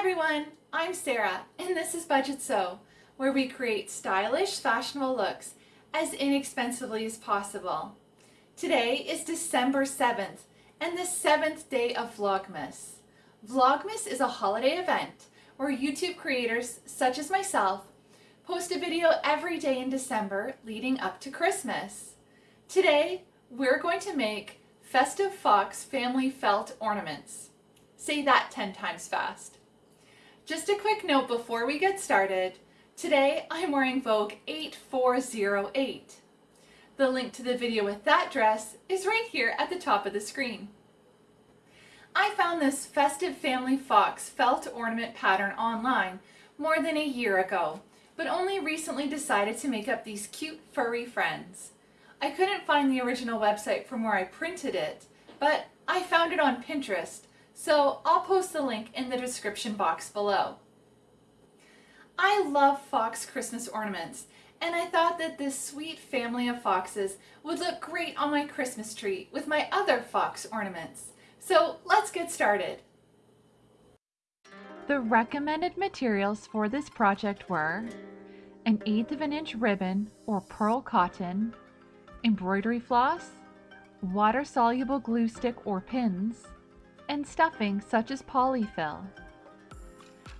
everyone, I'm Sarah and this is Budget Sew, where we create stylish, fashionable looks as inexpensively as possible. Today is December 7th and the seventh day of Vlogmas. Vlogmas is a holiday event where YouTube creators such as myself post a video every day in December leading up to Christmas. Today, we're going to make Festive Fox family felt ornaments. Say that 10 times fast. Just a quick note before we get started. Today I'm wearing Vogue 8408. The link to the video with that dress is right here at the top of the screen. I found this Festive Family Fox felt ornament pattern online more than a year ago, but only recently decided to make up these cute furry friends. I couldn't find the original website from where I printed it, but I found it on Pinterest so I'll post the link in the description box below. I love fox Christmas ornaments and I thought that this sweet family of foxes would look great on my Christmas tree with my other fox ornaments. So let's get started. The recommended materials for this project were an eighth of an inch ribbon or pearl cotton, embroidery floss, water-soluble glue stick or pins, and stuffing such as polyfill.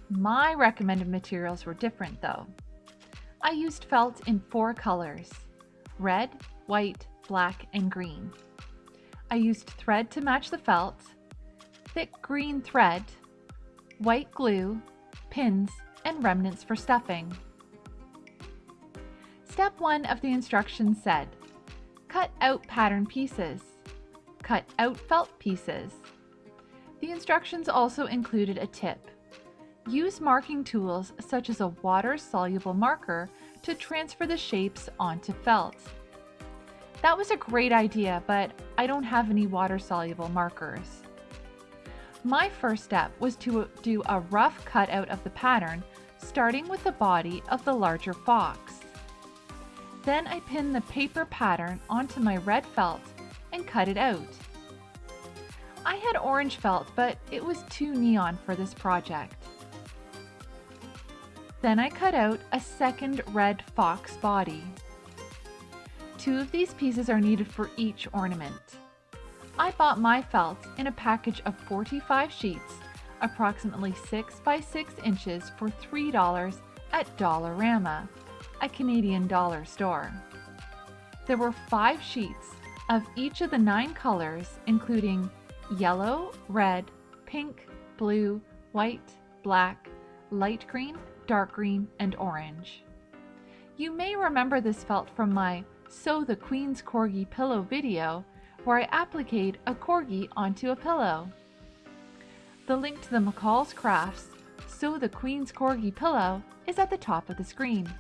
My recommended materials were different though. I used felt in four colors, red, white, black, and green. I used thread to match the felt, thick green thread, white glue, pins, and remnants for stuffing. Step 1 of the instructions said, cut out pattern pieces, cut out felt pieces, the instructions also included a tip. Use marking tools such as a water-soluble marker to transfer the shapes onto felt. That was a great idea, but I don't have any water-soluble markers. My first step was to do a rough cutout of the pattern, starting with the body of the larger fox. Then I pinned the paper pattern onto my red felt and cut it out. I had orange felt, but it was too neon for this project. Then I cut out a second red fox body. Two of these pieces are needed for each ornament. I bought my felt in a package of 45 sheets, approximately 6 by 6 inches for $3 at Dollarama, a Canadian dollar store. There were five sheets of each of the nine colors, including yellow, red, pink, blue, white, black, light green, dark green, and orange. You may remember this felt from my Sew the Queen's Corgi Pillow video where I appliqued a corgi onto a pillow. The link to the McCall's Crafts Sew the Queen's Corgi Pillow is at the top of the screen.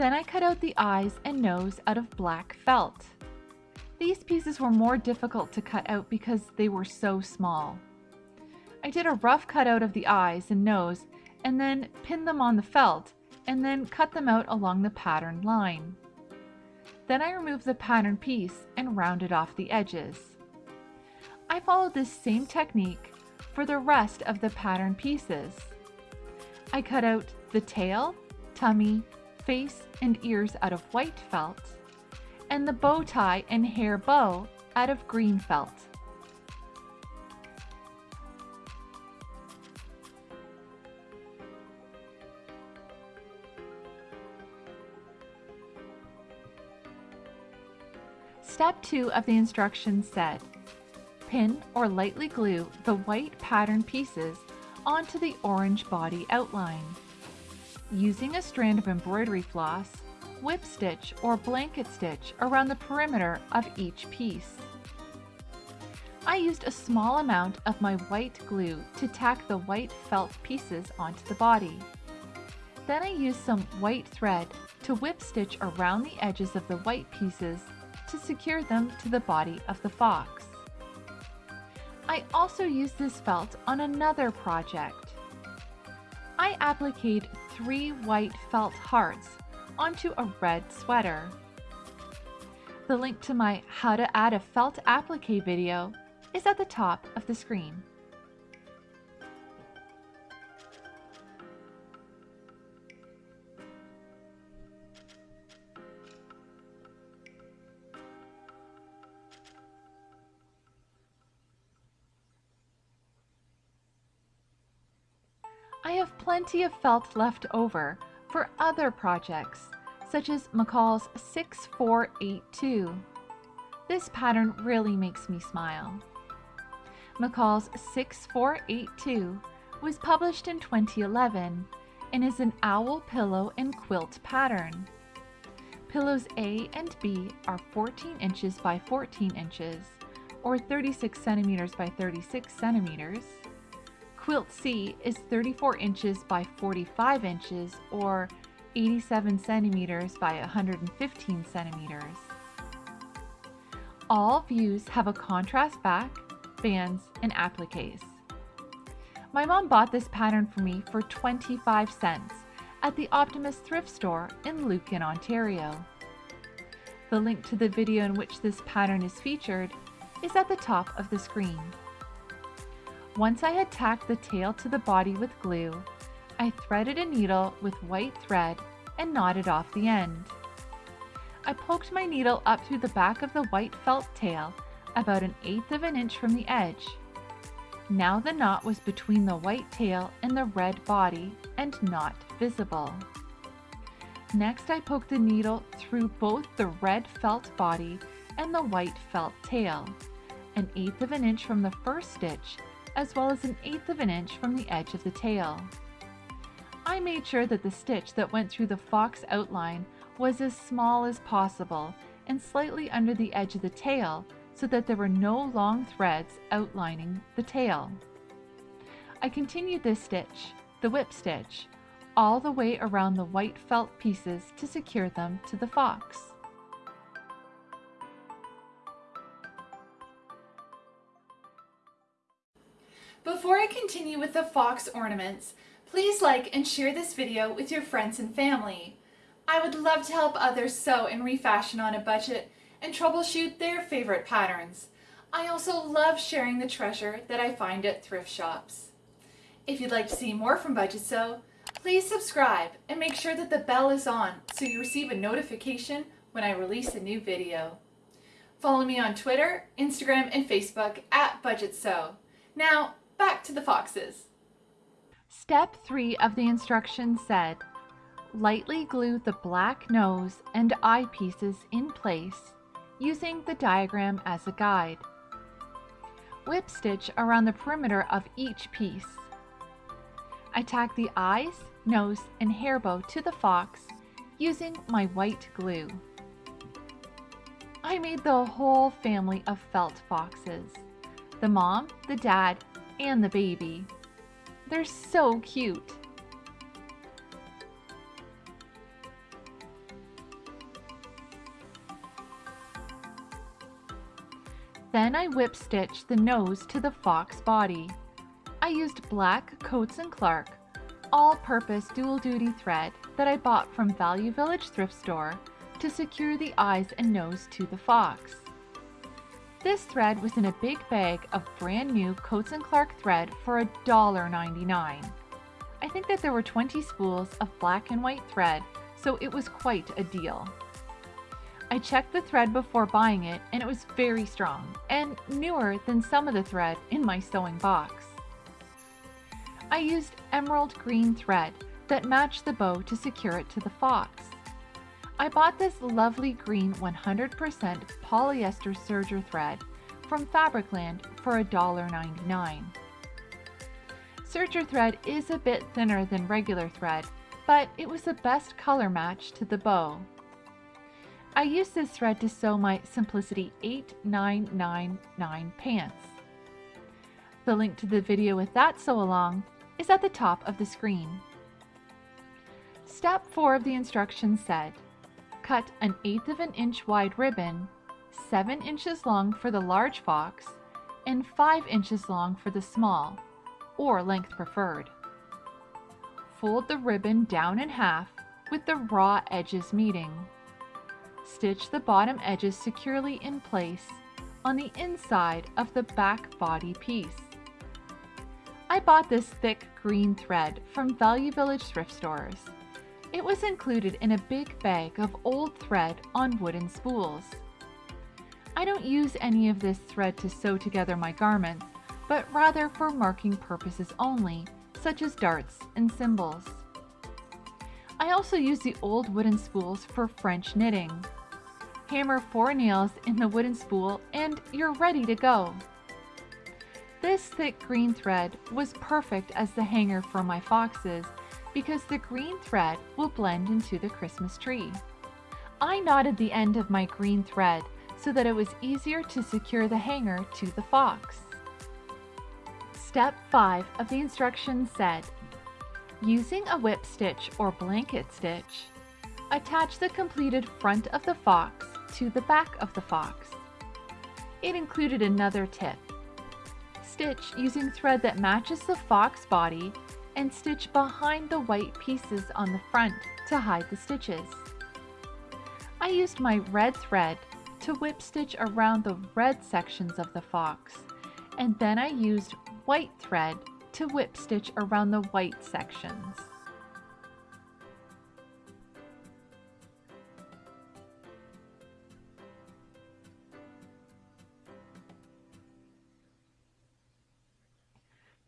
Then I cut out the eyes and nose out of black felt. These pieces were more difficult to cut out because they were so small. I did a rough cutout of the eyes and nose and then pinned them on the felt and then cut them out along the pattern line. Then I removed the pattern piece and rounded off the edges. I followed this same technique for the rest of the pattern pieces. I cut out the tail, tummy, face and ears out of white felt, and the bow tie and hair bow out of green felt. Step 2 of the instructions said, pin or lightly glue the white pattern pieces onto the orange body outline. Using a strand of embroidery floss, whip stitch or blanket stitch around the perimeter of each piece. I used a small amount of my white glue to tack the white felt pieces onto the body. Then I used some white thread to whip stitch around the edges of the white pieces to secure them to the body of the fox. I also used this felt on another project. I appliqued three white felt hearts onto a red sweater. The link to my How to Add a Felt Applique video is at the top of the screen. I have plenty of felt left over for other projects, such as McCall's 6482. This pattern really makes me smile. McCall's 6482 was published in 2011 and is an owl pillow and quilt pattern. Pillows A and B are 14 inches by 14 inches, or 36 centimeters by 36 centimeters. Quilt C is 34 inches by 45 inches, or 87 centimeters by 115 centimeters. All views have a contrast back, bands, and appliques. My mom bought this pattern for me for 25 cents at the Optimist thrift store in Lucan, Ontario. The link to the video in which this pattern is featured is at the top of the screen. Once I had tacked the tail to the body with glue, I threaded a needle with white thread and knotted off the end. I poked my needle up through the back of the white felt tail about an eighth of an inch from the edge. Now the knot was between the white tail and the red body and not visible. Next I poked the needle through both the red felt body and the white felt tail, an eighth of an inch from the first stitch as well as an eighth of an inch from the edge of the tail. I made sure that the stitch that went through the fox outline was as small as possible and slightly under the edge of the tail so that there were no long threads outlining the tail. I continued this stitch, the whip stitch, all the way around the white felt pieces to secure them to the fox. Before I continue with the fox ornaments, please like and share this video with your friends and family. I would love to help others sew and refashion on a budget and troubleshoot their favorite patterns. I also love sharing the treasure that I find at thrift shops. If you'd like to see more from Budget Sew, please subscribe and make sure that the bell is on so you receive a notification when I release a new video. Follow me on Twitter, Instagram, and Facebook at Budget Sew. Now, back to the foxes. Step 3 of the instructions said, lightly glue the black nose and eye pieces in place using the diagram as a guide. Whip stitch around the perimeter of each piece. I tack the eyes, nose, and hair bow to the fox using my white glue. I made the whole family of felt foxes. The mom, the dad, and the baby. They're so cute. Then I whip stitched the nose to the fox body. I used black Coats & Clark all-purpose dual-duty thread that I bought from Value Village thrift store to secure the eyes and nose to the fox. This thread was in a big bag of brand new Coats & Clark thread for $1.99. I think that there were 20 spools of black and white thread, so it was quite a deal. I checked the thread before buying it and it was very strong and newer than some of the thread in my sewing box. I used emerald green thread that matched the bow to secure it to the fox. I bought this lovely green 100% polyester serger thread from Fabricland for $1.99. Serger thread is a bit thinner than regular thread, but it was the best color match to the bow. I used this thread to sew my Simplicity 8999 pants. The link to the video with that sew along is at the top of the screen. Step 4 of the instructions said, cut an eighth of an inch wide ribbon, 7 inches long for the large fox, and 5 inches long for the small, or length preferred. Fold the ribbon down in half with the raw edges meeting. stitch the bottom edges securely in place on the inside of the back body piece. I bought this thick green thread from Value Village thrift stores. It was included in a big bag of old thread on wooden spools. I don't use any of this thread to sew together my garments, but rather for marking purposes only, such as darts and symbols. I also use the old wooden spools for French knitting. Hammer four nails in the wooden spool and you're ready to go. This thick green thread was perfect as the hanger for my foxes because the green thread will blend into the Christmas tree. I knotted the end of my green thread so that it was easier to secure the hanger to the fox. Step 5 of the instructions said, using a whip stitch or blanket stitch, attach the completed front of the fox to the back of the fox. It included another tip. Stitch using thread that matches the fox body and stitch behind the white pieces on the front to hide the stitches. I used my red thread to whip stitch around the red sections of the fox, and then I used white thread to whip stitch around the white sections.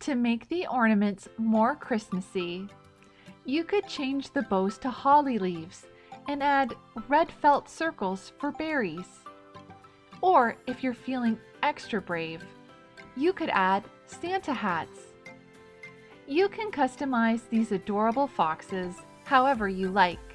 To make the ornaments more Christmassy, you could change the bows to holly leaves and add red felt circles for berries. Or if you're feeling extra brave, you could add Santa hats. You can customize these adorable foxes however you like.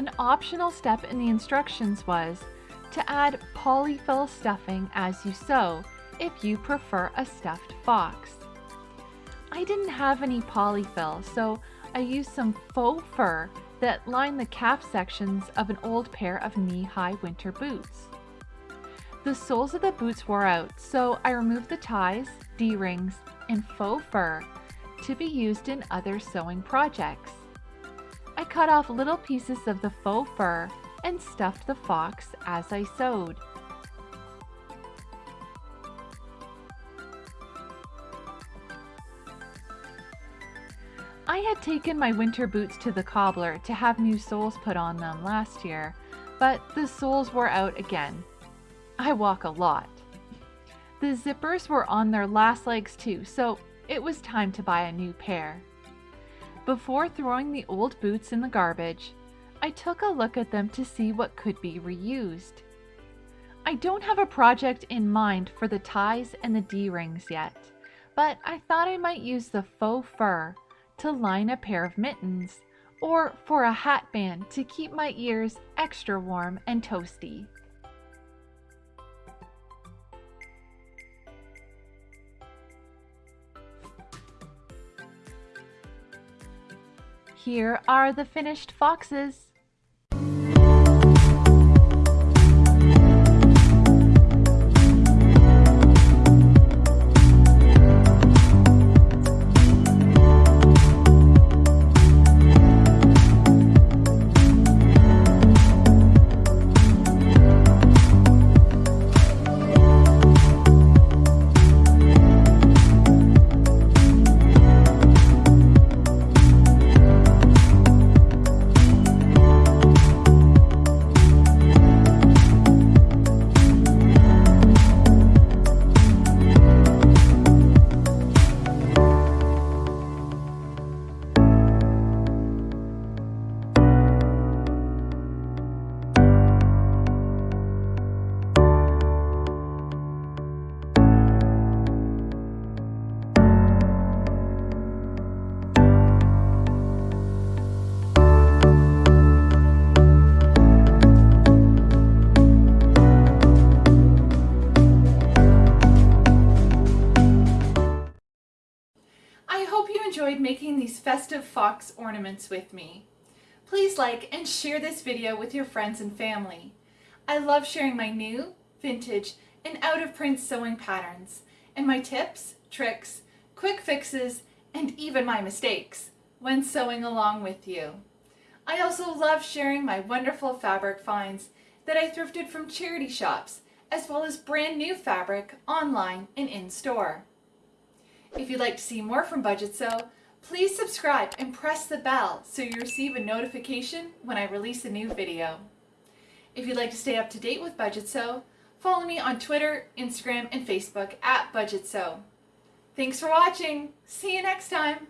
An optional step in the instructions was to add polyfill stuffing as you sew if you prefer a stuffed fox. I didn't have any polyfill, so I used some faux fur that lined the calf sections of an old pair of knee-high winter boots. The soles of the boots wore out, so I removed the ties, D-rings, and faux fur to be used in other sewing projects. Cut off little pieces of the faux fur and stuffed the fox as I sewed. I had taken my winter boots to the cobbler to have new soles put on them last year, but the soles were out again. I walk a lot. The zippers were on their last legs too, so it was time to buy a new pair. Before throwing the old boots in the garbage, I took a look at them to see what could be reused. I don't have a project in mind for the ties and the D-rings yet, but I thought I might use the faux fur to line a pair of mittens or for a hat band to keep my ears extra warm and toasty. Here are the finished foxes. Enjoyed making these festive fox ornaments with me. Please like and share this video with your friends and family. I love sharing my new, vintage, and out of print sewing patterns, and my tips, tricks, quick fixes, and even my mistakes when sewing along with you. I also love sharing my wonderful fabric finds that I thrifted from charity shops, as well as brand new fabric online and in store. If you'd like to see more from Budget Sew, please subscribe and press the bell so you receive a notification when I release a new video. If you'd like to stay up to date with Budget Sew, follow me on Twitter, Instagram, and Facebook at Budget Sew. Thanks for watching. See you next time.